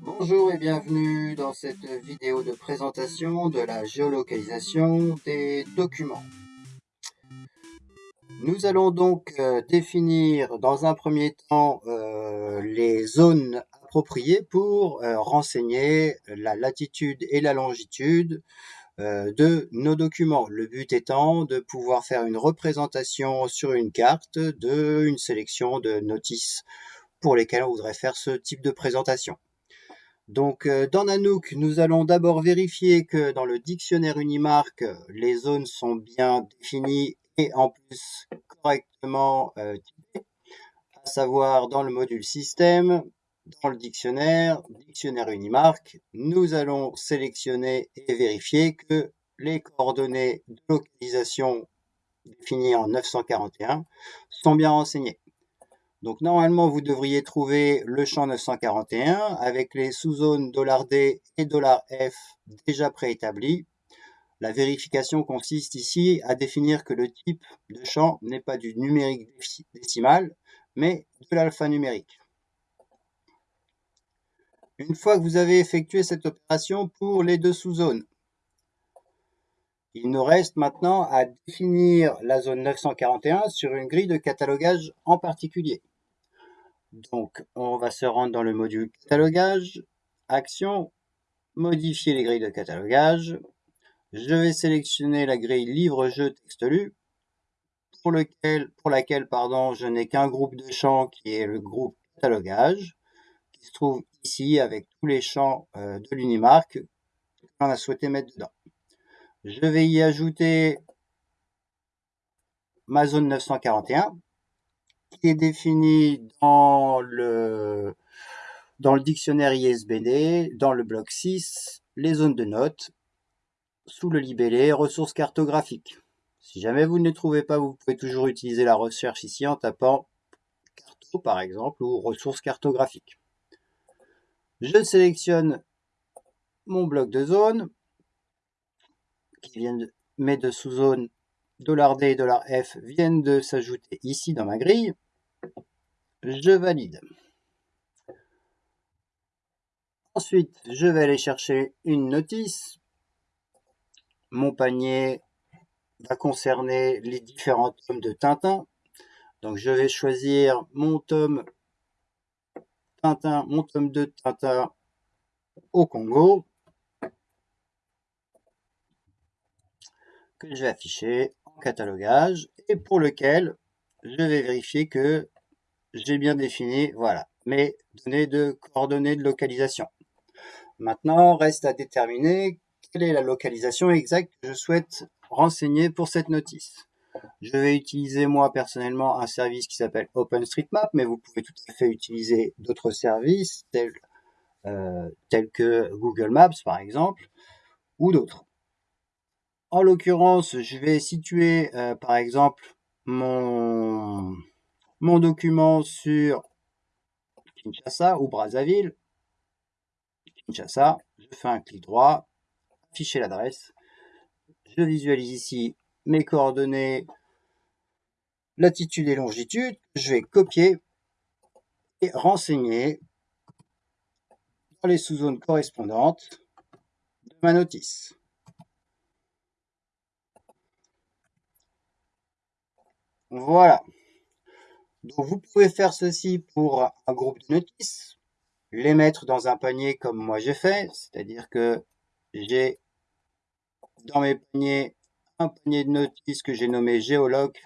Bonjour et bienvenue dans cette vidéo de présentation de la géolocalisation des documents. Nous allons donc euh, définir dans un premier temps euh, les zones appropriées pour euh, renseigner la latitude et la longitude de nos documents. Le but étant de pouvoir faire une représentation sur une carte d'une sélection de notices pour lesquelles on voudrait faire ce type de présentation. Donc euh, dans Nanook, nous allons d'abord vérifier que dans le dictionnaire Unimark, les zones sont bien définies et en plus correctement euh, typées, à savoir dans le module système, dans le dictionnaire, dictionnaire Unimark, nous allons sélectionner et vérifier que les coordonnées de localisation définies en 941 sont bien renseignées. Donc normalement, vous devriez trouver le champ 941 avec les sous-zones $D et $F déjà préétablis. La vérification consiste ici à définir que le type de champ n'est pas du numérique décimal, mais de l'alphanumérique. Une fois que vous avez effectué cette opération pour les deux sous-zones, il nous reste maintenant à définir la zone 941 sur une grille de catalogage en particulier. Donc, on va se rendre dans le module catalogage, action, modifier les grilles de catalogage. Je vais sélectionner la grille livre-jeu texte lu, pour, laquelle pardon, je n'ai qu'un groupe de champs qui est le groupe catalogage, qui se trouve ici avec tous les champs euh, de l'Unimark qu'on a souhaité mettre dedans. Je vais y ajouter ma zone 941 qui est défini dans le, dans le dictionnaire ISBD, dans le bloc 6, les zones de notes, sous le libellé ressources cartographiques. Si jamais vous ne les trouvez pas, vous pouvez toujours utiliser la recherche ici en tapant carto par exemple ou ressources cartographiques. Je sélectionne mon bloc de zone qui vient de mes deux sous-zones $D et $F viennent de s'ajouter ici dans ma grille. Je valide. Ensuite, je vais aller chercher une notice. Mon panier va concerner les différents tomes de Tintin. Donc je vais choisir mon tome Tintin, mon tome de Tintin au Congo. Que je vais afficher en catalogage et pour lequel je vais vérifier que j'ai bien défini, voilà, mes données de coordonnées de localisation. Maintenant, reste à déterminer quelle est la localisation exacte que je souhaite renseigner pour cette notice. Je vais utiliser moi personnellement un service qui s'appelle OpenStreetMap, mais vous pouvez tout à fait utiliser d'autres services tels, euh, tels que Google Maps par exemple, ou d'autres. En l'occurrence, je vais situer euh, par exemple mon, mon document sur Kinshasa ou Brazzaville. Kinshasa, je fais un clic droit, afficher l'adresse. Je visualise ici mes coordonnées, latitude et longitude. Je vais copier et renseigner dans les sous-zones correspondantes de ma notice. Voilà. Donc vous pouvez faire ceci pour un groupe de notices, les mettre dans un panier comme moi j'ai fait, c'est-à-dire que j'ai dans mes paniers un panier de notices que j'ai nommé Géologue,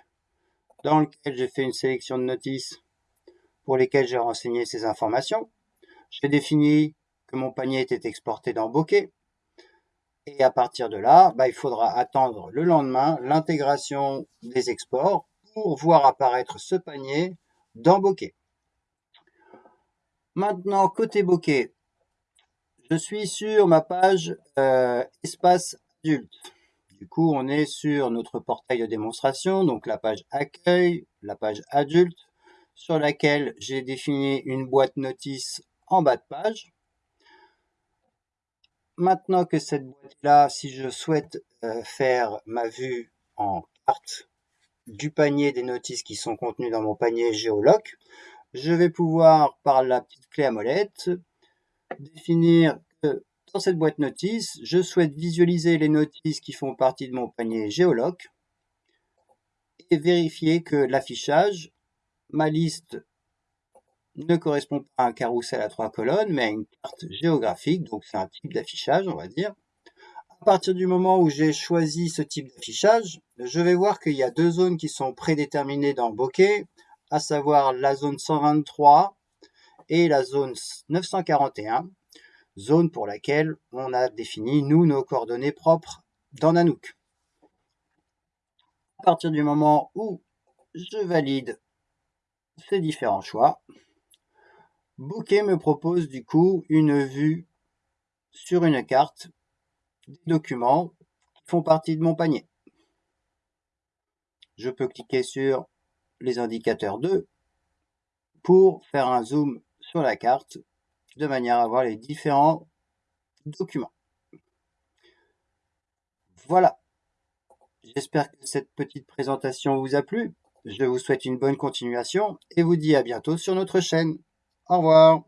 dans lequel j'ai fait une sélection de notices pour lesquelles j'ai renseigné ces informations. J'ai défini que mon panier était exporté dans Bokeh. Et à partir de là, bah, il faudra attendre le lendemain l'intégration des exports voir apparaître ce panier dans Bokeh. Maintenant, côté Bokeh, je suis sur ma page euh, espace adulte. Du coup, on est sur notre portail de démonstration, donc la page accueil, la page adulte, sur laquelle j'ai défini une boîte notice en bas de page. Maintenant que cette boîte-là, si je souhaite euh, faire ma vue en carte du panier des notices qui sont contenues dans mon panier Géoloc, je vais pouvoir, par la petite clé à molette, définir que dans cette boîte notice, je souhaite visualiser les notices qui font partie de mon panier Géoloc et vérifier que l'affichage, ma liste ne correspond pas à un carrousel à trois colonnes, mais à une carte géographique, donc c'est un type d'affichage, on va dire. À partir du moment où j'ai choisi ce type d'affichage, je vais voir qu'il y a deux zones qui sont prédéterminées dans bokeh, à savoir la zone 123 et la zone 941, zone pour laquelle on a défini, nous, nos coordonnées propres dans Nanook. À partir du moment où je valide ces différents choix, Bokeh me propose du coup une vue sur une carte documents font partie de mon panier. Je peux cliquer sur les indicateurs 2 pour faire un zoom sur la carte de manière à voir les différents documents. Voilà. J'espère que cette petite présentation vous a plu. Je vous souhaite une bonne continuation et vous dis à bientôt sur notre chaîne. Au revoir.